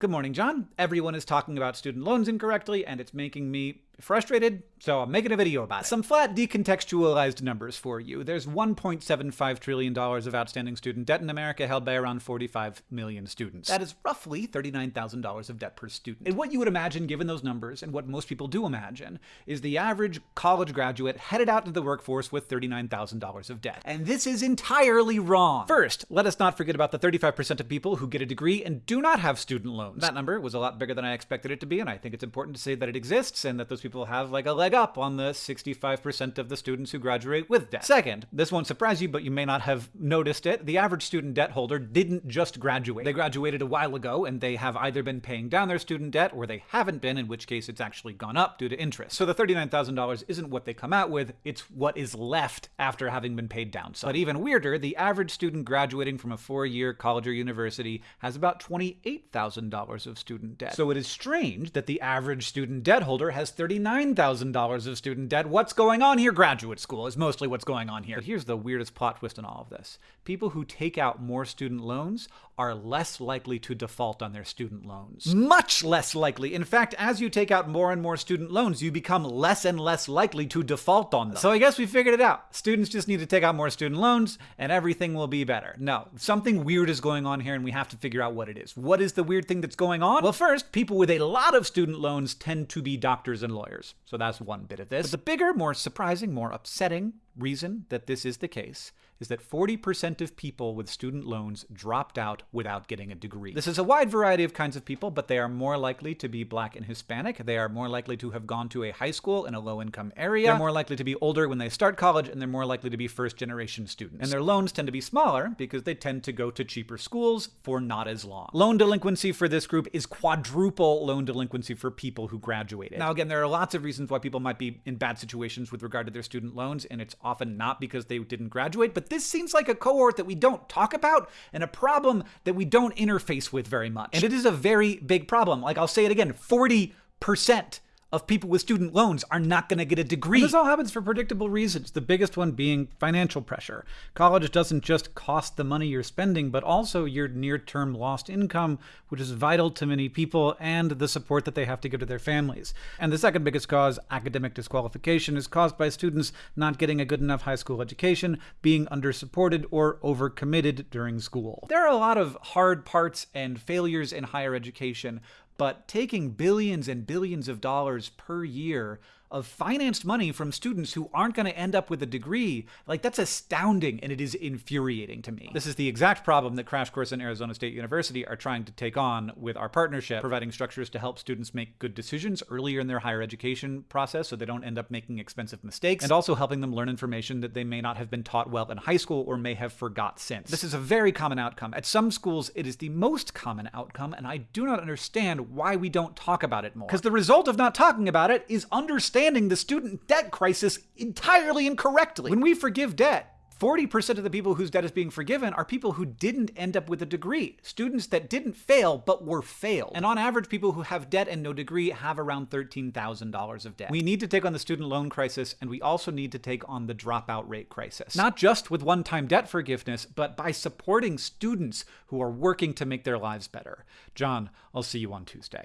Good morning, John. Everyone is talking about student loans incorrectly, and it's making me frustrated, so I'm making a video about it. Some flat decontextualized numbers for you. There's $1.75 trillion of outstanding student debt in America held by around 45 million students. That is roughly $39,000 of debt per student. And what you would imagine given those numbers, and what most people do imagine, is the average college graduate headed out into the workforce with $39,000 of debt. And this is entirely wrong. First, let us not forget about the 35% of people who get a degree and do not have student loans. That number was a lot bigger than I expected it to be, and I think it's important to say that it exists and that those people people have like a leg up on the 65% of the students who graduate with debt. Second, this won't surprise you, but you may not have noticed it, the average student debt holder didn't just graduate. They graduated a while ago, and they have either been paying down their student debt or they haven't been, in which case it's actually gone up due to interest. So the $39,000 isn't what they come out with, it's what is left after having been paid down some. But even weirder, the average student graduating from a four-year college or university has about $28,000 of student debt. So it is strange that the average student debt holder has 30 $39,000 of student debt. What's going on here? Graduate school is mostly what's going on here. But here's the weirdest plot twist in all of this. People who take out more student loans are less likely to default on their student loans. Much less likely. In fact, as you take out more and more student loans, you become less and less likely to default on them. So I guess we figured it out. Students just need to take out more student loans and everything will be better. No, something weird is going on here and we have to figure out what it is. What is the weird thing that's going on? Well, first, people with a lot of student loans tend to be doctors and lawyers lawyers. So that's one bit of this. But the bigger, more surprising, more upsetting reason that this is the case is that 40% of people with student loans dropped out without getting a degree. This is a wide variety of kinds of people, but they are more likely to be black and Hispanic. They are more likely to have gone to a high school in a low-income area. They're more likely to be older when they start college, and they're more likely to be first-generation students. And their loans tend to be smaller because they tend to go to cheaper schools for not as long. Loan delinquency for this group is quadruple loan delinquency for people who graduated. Now, again, there are lots of reasons why people might be in bad situations with regard to their student loans, and it's often not because they didn't graduate, but this seems like a cohort that we don't talk about and a problem that we don't interface with very much. And it is a very big problem. Like I'll say it again, 40% of people with student loans are not going to get a degree. And this all happens for predictable reasons, the biggest one being financial pressure. College doesn't just cost the money you're spending, but also your near-term lost income, which is vital to many people, and the support that they have to give to their families. And the second biggest cause, academic disqualification, is caused by students not getting a good enough high school education, being undersupported, or overcommitted during school. There are a lot of hard parts and failures in higher education, but taking billions and billions of dollars per year of financed money from students who aren't going to end up with a degree, like that's astounding and it is infuriating to me. This is the exact problem that Crash Course and Arizona State University are trying to take on with our partnership, providing structures to help students make good decisions earlier in their higher education process so they don't end up making expensive mistakes, and also helping them learn information that they may not have been taught well in high school or may have forgot since. This is a very common outcome. At some schools, it is the most common outcome, and I do not understand why we don't talk about it more. Because the result of not talking about it is understanding understanding the student debt crisis entirely incorrectly. When we forgive debt, 40% of the people whose debt is being forgiven are people who didn't end up with a degree. Students that didn't fail, but were failed. And on average, people who have debt and no degree have around $13,000 of debt. We need to take on the student loan crisis, and we also need to take on the dropout rate crisis. Not just with one-time debt forgiveness, but by supporting students who are working to make their lives better. John, I'll see you on Tuesday.